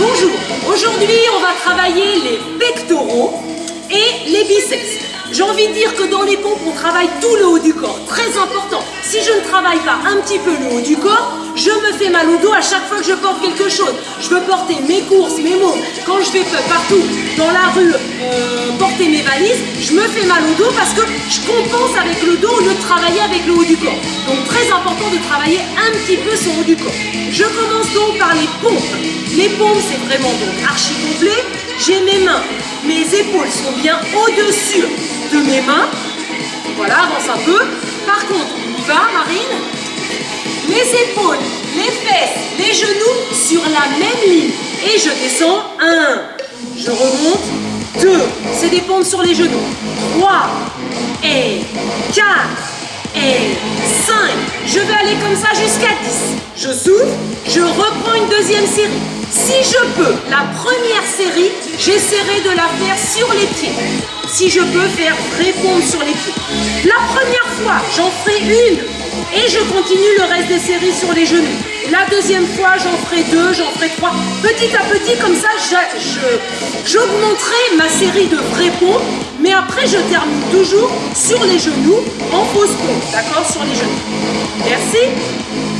Bonjour, aujourd'hui on va travailler les pectoraux et les biceps. J'ai envie de dire que dans les pompes, on travaille tout le haut du corps, très important. Si je ne travaille pas un petit peu le haut du corps, je me fais mal au dos à chaque fois que je porte quelque chose. Je veux porter mes courses, mes mots. Quand je vais partout dans la rue euh, porter mes valises, je me fais mal au dos parce que travailler avec le haut du corps. Donc très important de travailler un petit peu son haut du corps. Je commence donc par les pompes. Les pompes, c'est vraiment donc archi complet. J'ai mes mains, mes épaules sont bien au-dessus de mes mains. Voilà, avance un peu. Par contre, on y va, Marine. Les épaules, les fesses, les genoux sur la même ligne. Et je descends. 1, je remonte. 2, c'est des pompes sur les genoux. 3, et 4, et 5. Je vais aller comme ça jusqu'à 10. Je souffle, je reprends une deuxième série. Si je peux, la première série, j'essaierai de la faire sur les pieds. Si je peux faire répondre sur les pieds. La première fois, j'en ferai une et je continue le reste des séries sur les genoux. La deuxième fois, j'en ferai deux, j'en ferai trois. Petit à petit, comme ça, j'augmenterai ma série de vrais pompes, mais après, je termine toujours sur les genoux en pause pompe, d'accord? Sur les genoux. Merci.